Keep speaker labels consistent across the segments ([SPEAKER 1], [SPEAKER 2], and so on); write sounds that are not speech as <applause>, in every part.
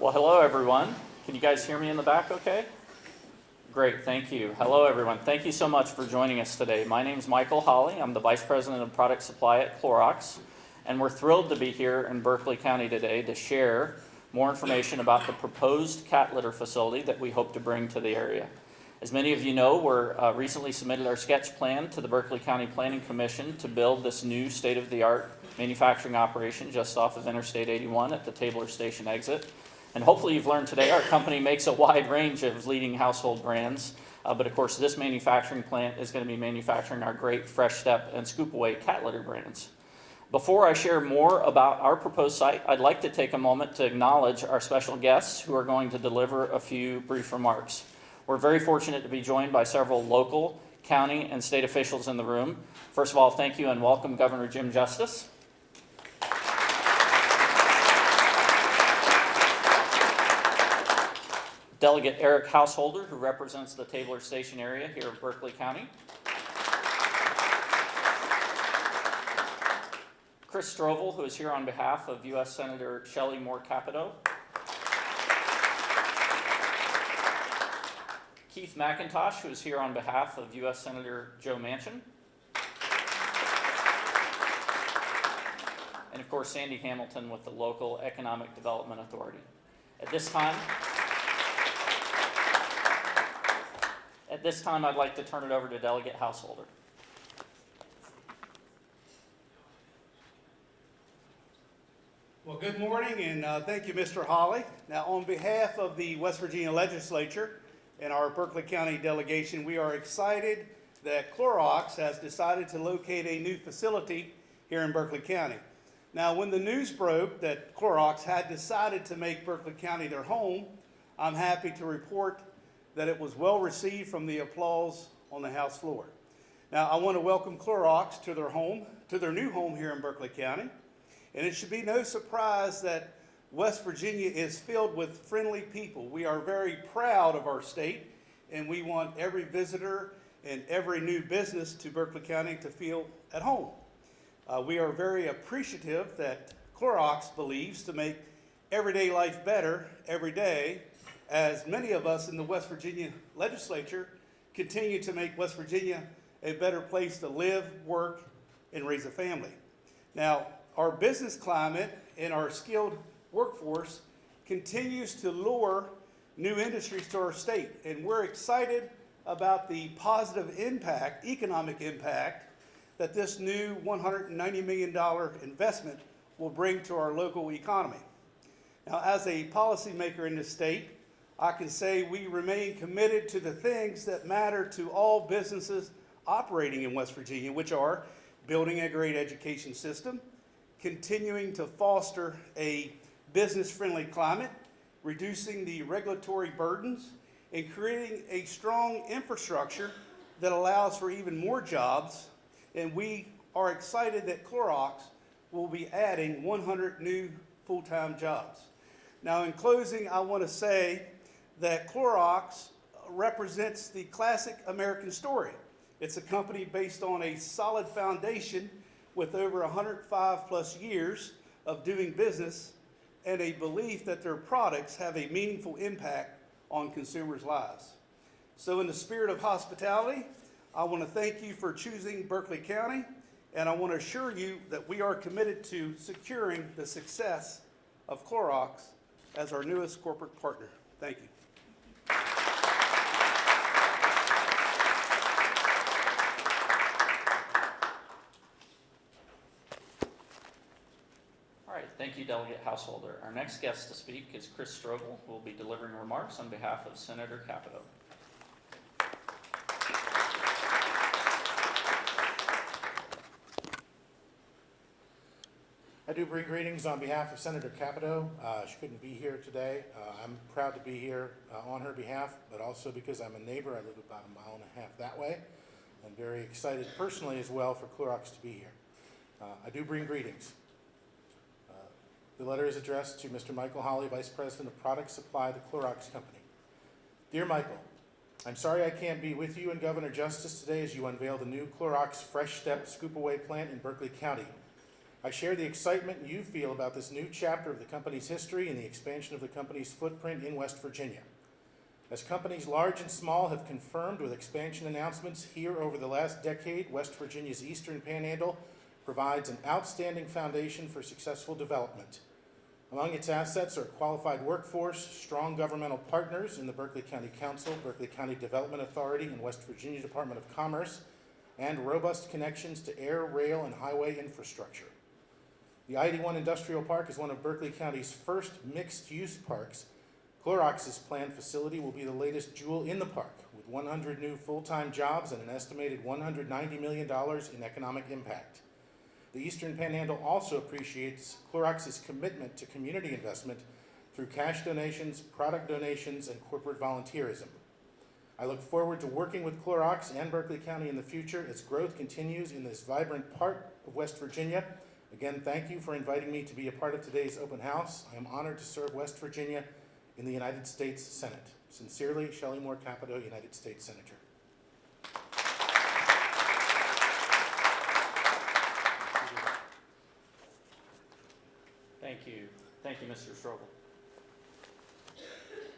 [SPEAKER 1] Well, hello, everyone. Can you guys hear me in the back okay? Great, thank you. Hello, everyone. Thank you so much for joining us today. My name is Michael Holly. I'm the Vice President of Product Supply at Clorox, and we're thrilled to be here in Berkeley County today to share more information about the proposed cat litter facility that we hope to bring to the area. As many of you know, we're uh, recently submitted our sketch plan to the Berkeley County Planning Commission to build this new state-of-the-art manufacturing operation just off of Interstate 81 at the Tabler Station exit. And hopefully you've learned today our company makes a wide range of leading household brands. Uh, but of course, this manufacturing plant is going to be manufacturing our great Fresh Step and Scoop Away cat litter brands. Before I share more about our proposed site, I'd like to take a moment to acknowledge our special guests who are going to deliver a few brief remarks. We're very fortunate to be joined by several local, county, and state officials in the room. First of all, thank you and welcome Governor Jim Justice. Delegate Eric Householder, who represents the Tabler Station area here in Berkeley County. Chris Strobel, who is here on behalf of U.S. Senator Shelley Moore Capito. Keith McIntosh, who is here on behalf of U.S. Senator Joe Manchin. And of course, Sandy Hamilton with the local Economic Development Authority. At this time, At this time, I'd like to turn it over to Delegate Householder.
[SPEAKER 2] Well, good morning, and uh, thank you, Mr. Holly. Now, on behalf of the West Virginia Legislature and our Berkeley County delegation, we are excited that Clorox has decided to locate a new facility here in Berkeley County. Now, when the news broke that Clorox had decided to make Berkeley County their home, I'm happy to report that it was well received from the applause on the House floor. Now, I want to welcome Clorox to their home, to their new home here in Berkeley County. And it should be no surprise that West Virginia is filled with friendly people. We are very proud of our state, and we want every visitor and every new business to Berkeley County to feel at home. Uh, we are very appreciative that Clorox believes to make everyday life better every day, as many of us in the West Virginia legislature continue to make West Virginia a better place to live, work, and raise a family. Now, our business climate and our skilled workforce continues to lure new industries to our state. And we're excited about the positive impact, economic impact, that this new $190 million investment will bring to our local economy. Now, as a policymaker in the state, I can say we remain committed to the things that matter to all businesses operating in West Virginia, which are building a great education system, continuing to foster a business-friendly climate, reducing the regulatory burdens, and creating a strong infrastructure that allows for even more jobs. And we are excited that Clorox will be adding 100 new full-time jobs. Now, in closing, I want to say that Clorox represents the classic American story. It's a company based on a solid foundation with over 105 plus years of doing business and a belief that their products have a meaningful impact on consumers' lives. So in the spirit of hospitality, I want to thank you for choosing Berkeley County, and I want to assure you that we are committed to securing the success of Clorox as our newest corporate partner. Thank you.
[SPEAKER 1] All right, thank you, Delegate Householder. Our next guest to speak is Chris Strobel, who will be delivering remarks on behalf of Senator Capito.
[SPEAKER 3] I do bring greetings on behalf of Senator Capito. Uh, She couldn't be here today. Uh, I'm proud to be here uh, on her behalf, but also because I'm a neighbor. I live about a mile and a half that way. I'm very excited personally as well for Clorox to be here. Uh, I do bring greetings. The letter is addressed to Mr. Michael Holly, Vice President of Product Supply, the Clorox Company. Dear Michael, I'm sorry I can't be with you and Governor Justice today as you unveil the new Clorox Fresh Step Scoop Away plant in Berkeley County. I share the excitement you feel about this new chapter of the company's history and the expansion of the company's footprint in West Virginia. As companies large and small have confirmed with expansion announcements here over the last decade, West Virginia's Eastern Panhandle provides an outstanding foundation for successful development. Among its assets are qualified workforce, strong governmental partners in the Berkeley County Council, Berkeley County Development Authority, and West Virginia Department of Commerce, and robust connections to air, rail, and highway infrastructure. The ID1 Industrial Park is one of Berkeley County's first mixed-use parks. Clorox's planned facility will be the latest jewel in the park, with 100 new full-time jobs and an estimated $190 million in economic impact. The Eastern Panhandle also appreciates Clorox's commitment to community investment through cash donations, product donations, and corporate volunteerism. I look forward to working with Clorox and Berkeley County in the future as growth continues in this vibrant part of West Virginia. Again, thank you for inviting me to be a part of today's open house. I am honored to serve West Virginia in the United States Senate. Sincerely, Shelley Moore Capito, United States Senator.
[SPEAKER 1] Thank you. Thank you, Mr. Strobel.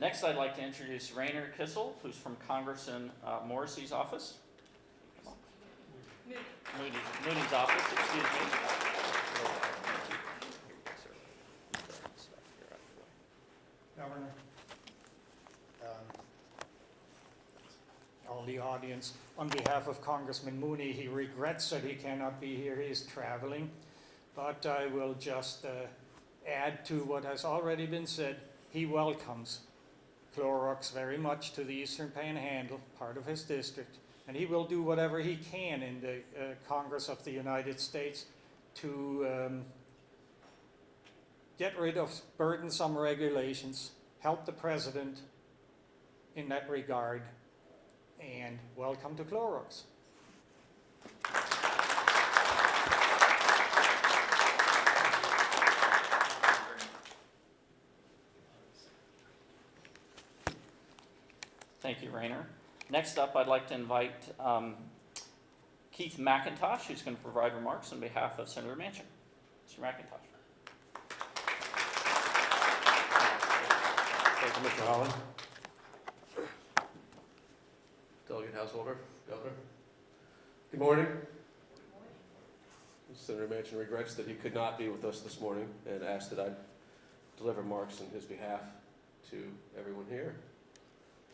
[SPEAKER 1] Next, I'd like to introduce Rainer Kissel, who's from Congressman uh, Morrissey's office. Mooney's, Mooney's office, excuse me.
[SPEAKER 4] Governor. um, All the audience, on behalf of Congressman Mooney, he regrets that he cannot be here, he is traveling. But I will just uh, add to what has already been said. He welcomes Clorox very much to the Eastern Panhandle, part of his district. And he will do whatever he can in the uh, Congress of the United States to um, get rid of burdensome regulations, help the president in that regard, and welcome to Clorox.
[SPEAKER 1] Thank you, Rayner. Next up, I'd like to invite um, Keith McIntosh, who's going to provide remarks on behalf of Senator Manchin. Mr. McIntosh.
[SPEAKER 5] Thank you, Mr. Holland. Delegate Householder, Governor. Good morning. Senator Manchin regrets that he could not be with us this morning and asked that I deliver remarks on his behalf to everyone here.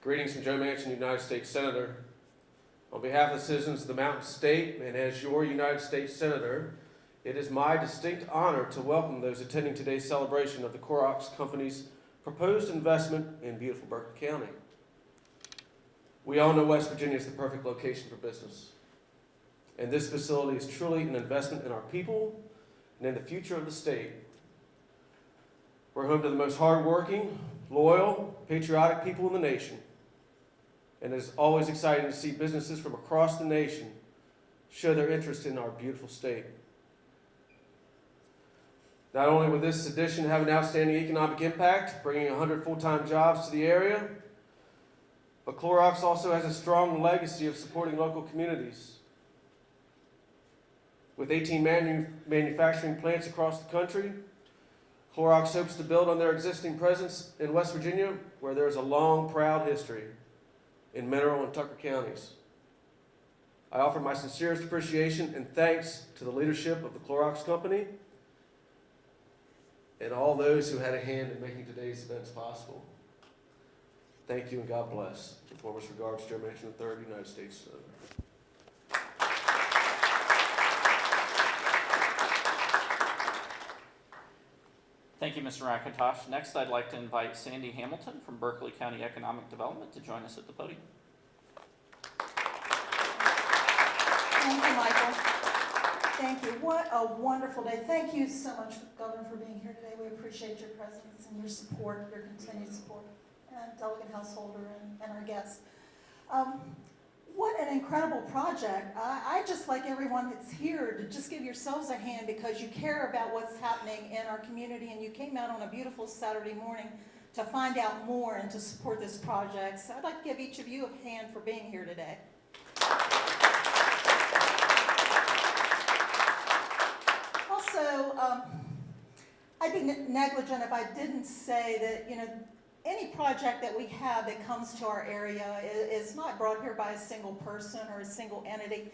[SPEAKER 5] Greetings from Joe Manchin, United States Senator. On behalf of the citizens of the Mountain State and as your United States Senator, it is my distinct honor to welcome those attending today's celebration of the Clorox Company's proposed investment in beautiful Berkeley County. We all know West Virginia is the perfect location for business. And this facility is truly an investment in our people and in the future of the state. We're home to the most hardworking, loyal, patriotic people in the nation. And it is always exciting to see businesses from across the nation show their interest in our beautiful state. Not only will this addition have an outstanding economic impact, bringing 100 full-time jobs to the area, but Clorox also has a strong legacy of supporting local communities. With 18 manu- manufacturing plants across the country, Clorox hopes to build on their existing presence in West Virginia, where there is a long, proud history in Mineral and Tucker counties. I offer my sincerest appreciation and thanks to the leadership of the Clorox Company and all those who had a hand in making today's events possible. Thank you and God bless. With warmest regards, Joe Manchin III, United States Senator.
[SPEAKER 1] Thank you, Mr. McIntosh. Next, I'd like to invite Sandy Hamilton from Berkeley County Economic Development to join us at the podium.
[SPEAKER 6] Thank you, Michael. Thank you. What a wonderful day. Thank you so much, Governor, for being here today. We appreciate your presence and your support, your continued support, and Delegate Householder and, and our guests. Um, what an incredible project. I, I just like everyone that's here to just give yourselves a hand because you care about what's happening in our community and you came out on a beautiful Saturday morning to find out more and to support this project. So I'd like to give each of you a hand for being here today. Also, um, I'd be negligent if I didn't say that, you know, any project that we have that comes to our area i- is not brought here by a single person or a single entity.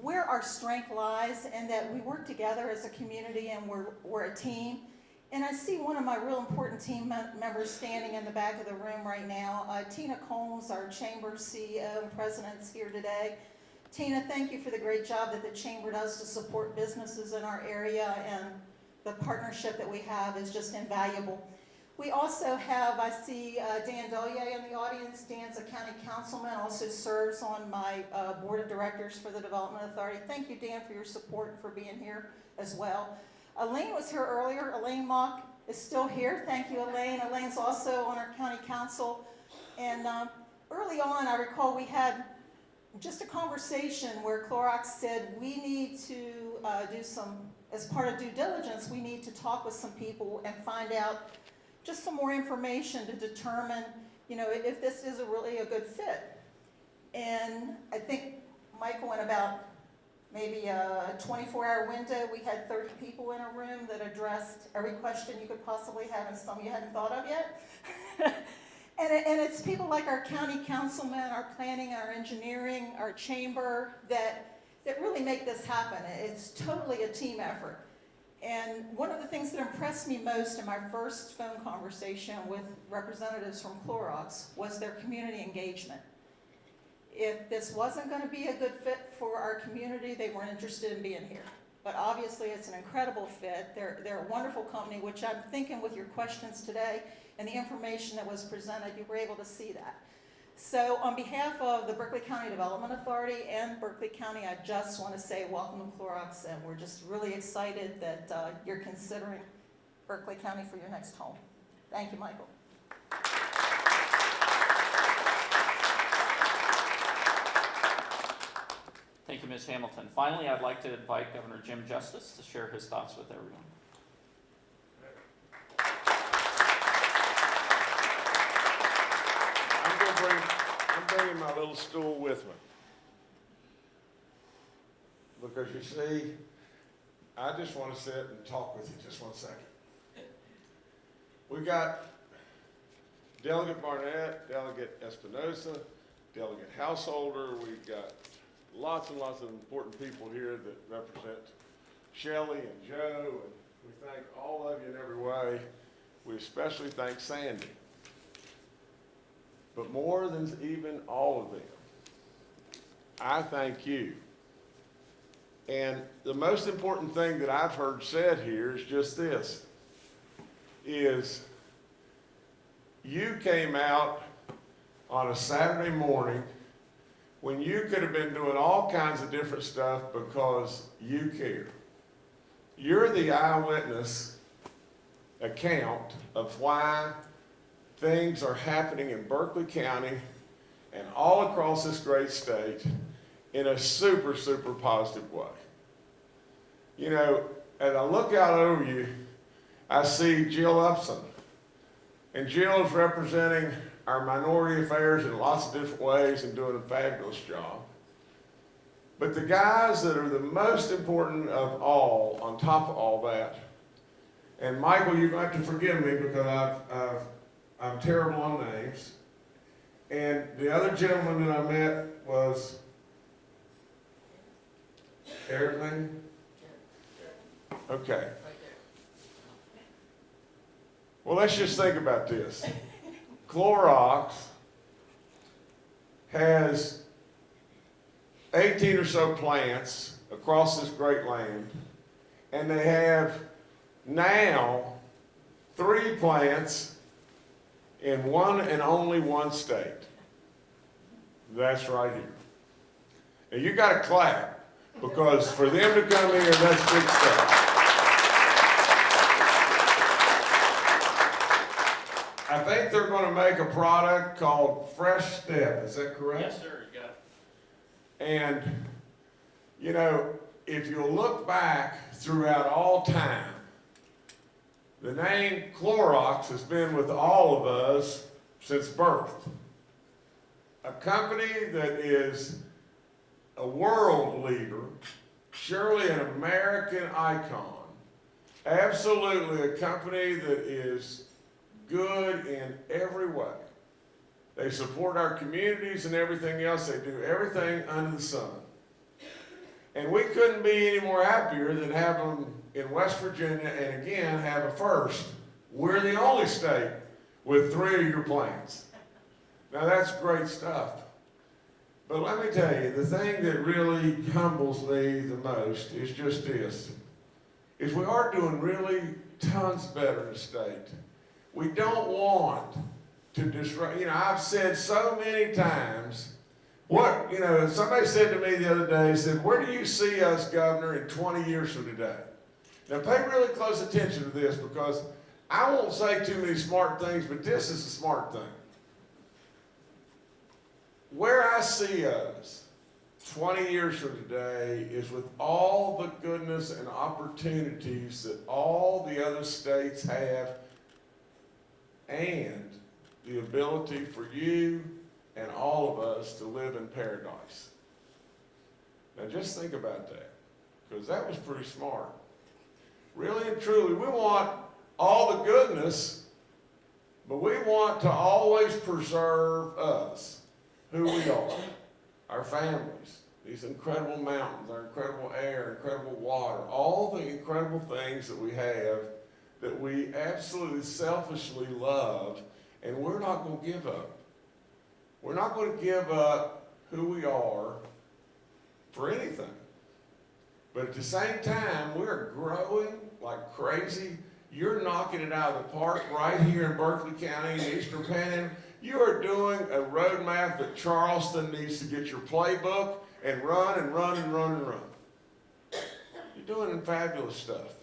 [SPEAKER 6] Where our strength lies and that we work together as a community and we're, we're a team. And I see one of my real important team members standing in the back of the room right now. Uh, Tina Combs, our chamber CEO and president, is here today. Tina, thank you for the great job that the chamber does to support businesses in our area, and the partnership that we have is just invaluable. We also have, I see uh, Dan Doyle in the audience. Dan's a county councilman, also serves on my uh, board of directors for the Development Authority. Thank you, Dan, for your support and for being here as well. Elaine was here earlier. Elaine Mauck is still here. Thank you, Elaine. Elaine's also on our county council. And um, early on, I recall we had just a conversation where Clorox said, we need to uh, do some, as part of due diligence, we need to talk with some people and find out just some more information to determine, you know, if this is a really a good fit. And I think Michael, in about maybe a 24-hour window, we had 30 people in a room that addressed every question you could possibly have and some you hadn't thought of yet. <laughs> And, it- and it's people like our county councilmen, our planning, our engineering, our chamber, that, that really make this happen. It's totally a team effort. And one of the things that impressed me most in my first phone conversation with representatives from Clorox was their community engagement. If this wasn't gonna be a good fit for our community, they weren't interested in being here. But obviously, it's an incredible fit. They're, they're a wonderful company, which I'm thinking with your questions today and the information that was presented, you were able to see that. So on behalf of the Berkeley County Development Authority and Berkeley County, I just want to say welcome to Clorox, and we're just really excited that uh, you're considering Berkeley County for your next home. Thank you, Michael.
[SPEAKER 1] Thank you, Ms. Hamilton. Finally, I'd like to invite Governor Jim Justice to share his thoughts with everyone.
[SPEAKER 7] I'm gonna bring, I'm my little stool with me. Because you see, I just wanna sit and talk with you just one second. We've got Delegate Barnett, Delegate Espinosa, Delegate Householder, we've got lots and lots of important people here that represent Shelley and Joe, and we thank all of you in every way. We especially thank Sandy. But more than even all of them, I thank you. And the most important thing that I've heard said here is just this, is you came out on a Saturday morning when you could have been doing all kinds of different stuff because you care. You're the eyewitness account of why things are happening in Berkeley County and all across this great state in a super, super positive way. You know, as I look out over you, I see Jill Upson. And Jill is representing our minority affairs in lots of different ways and doing a fabulous job. But the guys that are the most important of all, on top of all that, and Michael, you're going to have to forgive me because I've, I've I'm terrible on names. And the other gentleman that I met was Eric Lane? Okay. Well, let's just think about this. <laughs> Clorox has 18 or so plants across this great land, and they have now three plants in one and only one state. That's right here. And you gotta clap, because for them to come here, that's big stuff. I think they're gonna make a product called Fresh Step, is that correct?
[SPEAKER 1] Yes, sir, you got it.
[SPEAKER 7] And, you know, if you look back throughout all time, the name Clorox has been with all of us since birth. A company that is a world leader, surely an American icon, Absolutely, a company that is good in every way. They support our communities and everything else. They do everything under the sun. And we couldn't be any more happier than having in West Virginia and again have a first. We're the only state with three of your plants. Now that's great stuff. But let me tell you, the thing that really humbles me the most is just this, is we are doing really tons better in the state. We don't want to disrupt, you know, I've said so many times, what, you know, somebody said to me the other day, said, where do you see us, Governor, in 20 years from today? Now pay really close attention to this because I won't say too many smart things, but this is a smart thing. Where I see us 20 years from today is with all the goodness and opportunities that all the other states have and the ability for you and all of us to live in paradise. Now just think about that, because that was pretty smart. Really and truly, we want all the goodness, but we want to always preserve us, who we are, our families, these incredible mountains, our incredible air, incredible water, all the incredible things that we have that we absolutely selfishly love, and we're not going to give up. We're not going to give up who we are for anything. But at the same time, we're growing like crazy. You're knocking it out of the park right here in Berkeley County in Eastern Panhandle. You are doing a roadmap that Charleston needs to get your playbook and run and run and run and run. You're doing fabulous stuff.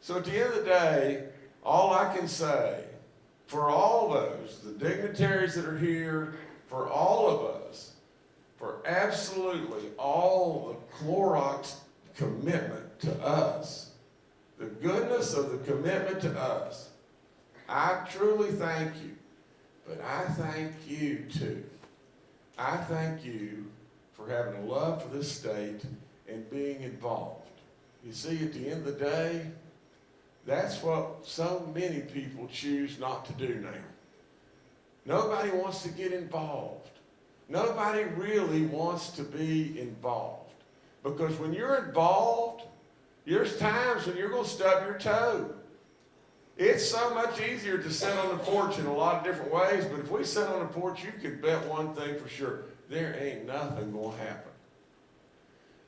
[SPEAKER 7] So at the end of the day, all I can say for all those, the dignitaries that are here, for all of us, for absolutely all the Clorox commitment to us, the goodness of the commitment to us, I truly thank you. But I thank you too. I thank you for having a love for this state and being involved. You see, at the end of the day, that's what so many people choose not to do now. Nobody wants to get involved. Nobody really wants to be involved. Because when you're involved, there's times when you're going to stub your toe. It's so much easier to sit on the porch in a lot of different ways, but if we sit on the porch, you can bet one thing for sure. There ain't nothing going to happen.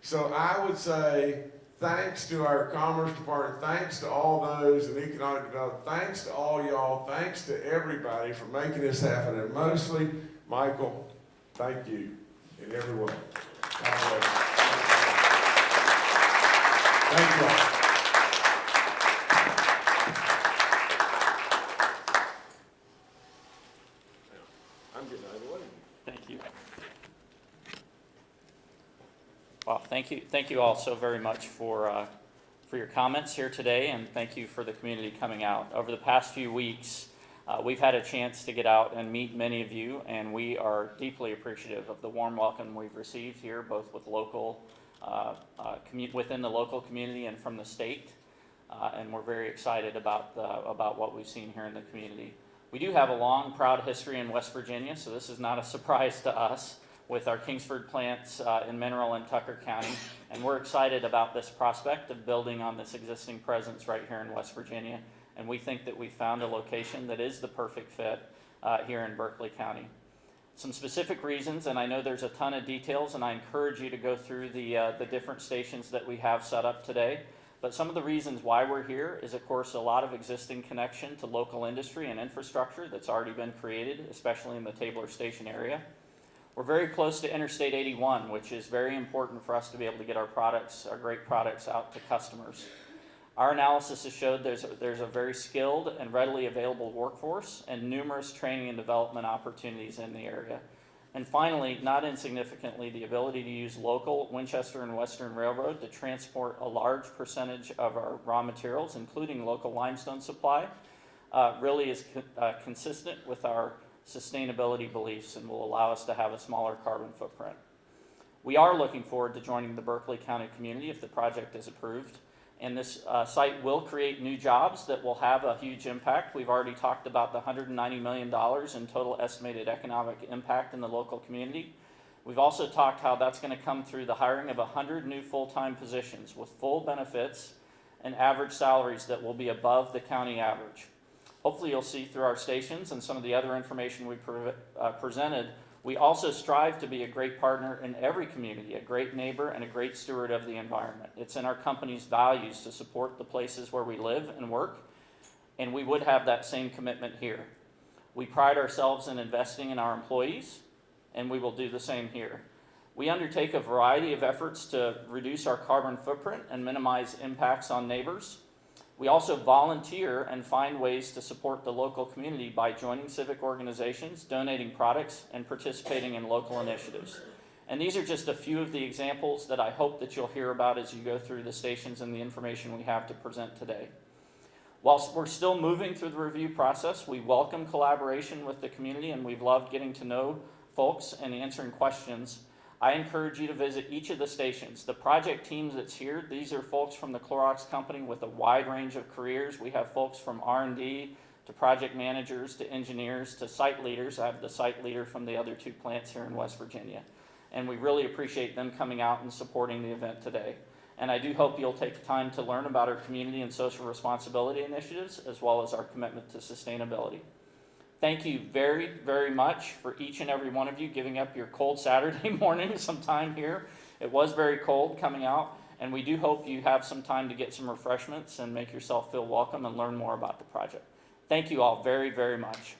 [SPEAKER 7] So I would say, thanks to our Commerce Department, thanks to all those in economic development, thanks to all y'all, thanks to everybody for making this happen, and mostly, Michael, thank you in every way. God bless you. Thank you all. I'm getting out way.
[SPEAKER 1] Thank you. Well, thank you, thank you all so very much for, uh, for your comments here today, and thank you for the community coming out. Over the past few weeks, uh, we've had a chance to get out and meet many of you, and we are deeply appreciative of the warm welcome we've received here, both with local, commu- within the local community and from the state. Uh, and we're very excited about, the, about what we've seen here in the community. We do have a long, proud history in West Virginia, so this is not a surprise to us with our Kingsford plants uh, in Mineral and Tucker County. And we're excited about this prospect of building on this existing presence right here in West Virginia. And we think that we found a location that is the perfect fit uh, here in Berkeley County. Some specific reasons, and I know there's a ton of details, and I encourage you to go through the, uh, the different stations that we have set up today. But some of the reasons why we're here is, of course, a lot of existing connection to local industry and infrastructure that's already been created, especially in the Tabler Station area. We're very close to Interstate 81, which is very important for us to be able to get our products, our great products out to customers. Our analysis has showed there's a, there's a very skilled and readily available workforce and numerous training and development opportunities in the area. And finally, not insignificantly, the ability to use local Winchester and Western Railroad to transport a large percentage of our raw materials, including local limestone supply, uh, really is co- uh, consistent with our sustainability beliefs and will allow us to have a smaller carbon footprint. We are looking forward to joining the Berkeley County community if the project is approved. And this uh, site will create new jobs that will have a huge impact. We've already talked about the $190 million in total estimated economic impact in the local community. We've also talked how that's going to come through the hiring of 100 new full-time positions with full benefits and average salaries that will be above the county average. Hopefully you'll see through our stations and some of the other information we pre- uh, presented, we also strive to be a great partner in every community, a great neighbor and a great steward of the environment. It's in our company's values to support the places where we live and work, and we would have that same commitment here. We pride ourselves in investing in our employees, and we will do the same here. We undertake a variety of efforts to reduce our carbon footprint and minimize impacts on neighbors. We also volunteer and find ways to support the local community by joining civic organizations, donating products, and participating in local initiatives. And these are just a few of the examples that I hope that you'll hear about as you go through the stations and the information we have to present today. Whilst we're still moving through the review process, we welcome collaboration with the community and we've loved getting to know folks and answering questions. I encourage you to visit each of the stations. The project teams that's here, these are folks from the Clorox company with a wide range of careers. We have folks from R&D to project managers to engineers to site leaders. I have the site leader from the other two plants here in West Virginia. And we really appreciate them coming out and supporting the event today. And I do hope you'll take the time to learn about our community and social responsibility initiatives as well as our commitment to sustainability. Thank you very, very much for each and every one of you giving up your cold <laughs> Saturday morning some time here. It was very cold coming out, and we do hope you have some time to get some refreshments and make yourself feel welcome and learn more about the project. Thank you all very, very much.